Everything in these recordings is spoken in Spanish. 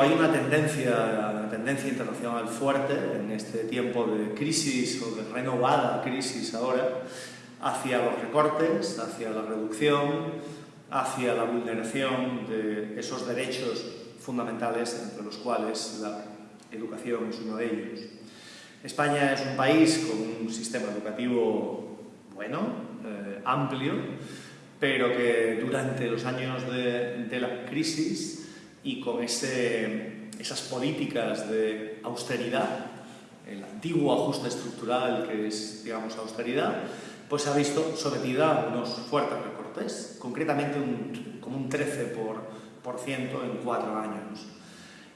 Hay una tendencia, una tendencia internacional fuerte en este tiempo de crisis o de renovada crisis ahora hacia los recortes, hacia la reducción, hacia la vulneración de esos derechos fundamentales entre los cuales la educación es uno de ellos. España es un país con un sistema educativo bueno, eh, amplio, pero que durante los años de, de la crisis y con ese, esas políticas de austeridad, el antiguo ajuste estructural que es, digamos, austeridad, pues se ha visto sometida a unos fuertes recortes, concretamente un, como un 13% por, por ciento en cuatro años.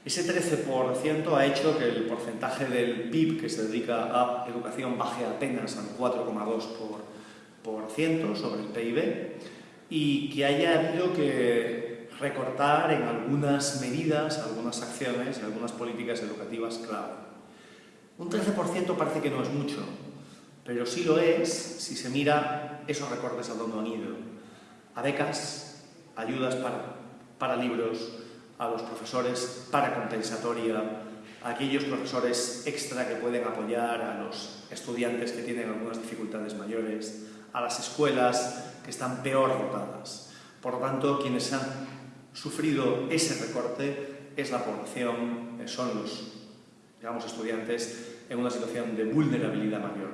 Ese 13% ha hecho que el porcentaje del PIB que se dedica a educación baje apenas al 4,2% por, por ciento sobre el PIB y que haya habido que recortar en algunas medidas, algunas acciones, algunas políticas educativas clave. Un 13% parece que no es mucho, pero sí lo es si se mira esos recortes a dónde han ido. A becas, ayudas para, para libros, a los profesores para compensatoria, a aquellos profesores extra que pueden apoyar a los estudiantes que tienen algunas dificultades mayores, a las escuelas que están peor dotadas. Por lo tanto, quienes han sufrido ese recorte es la población, eh, son los digamos, estudiantes en una situación de vulnerabilidad mayor,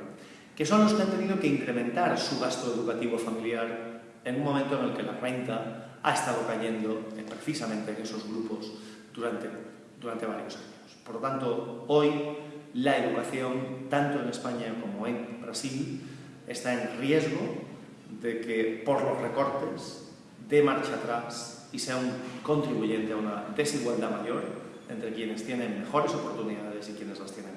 que son los que han tenido que incrementar su gasto educativo familiar en un momento en el que la renta ha estado cayendo precisamente en esos grupos durante, durante varios años. Por lo tanto, hoy la educación, tanto en España como en Brasil, está en riesgo de que por los recortes dé marcha atrás y sea un contribuyente a una desigualdad mayor entre quienes tienen mejores oportunidades y quienes las tienen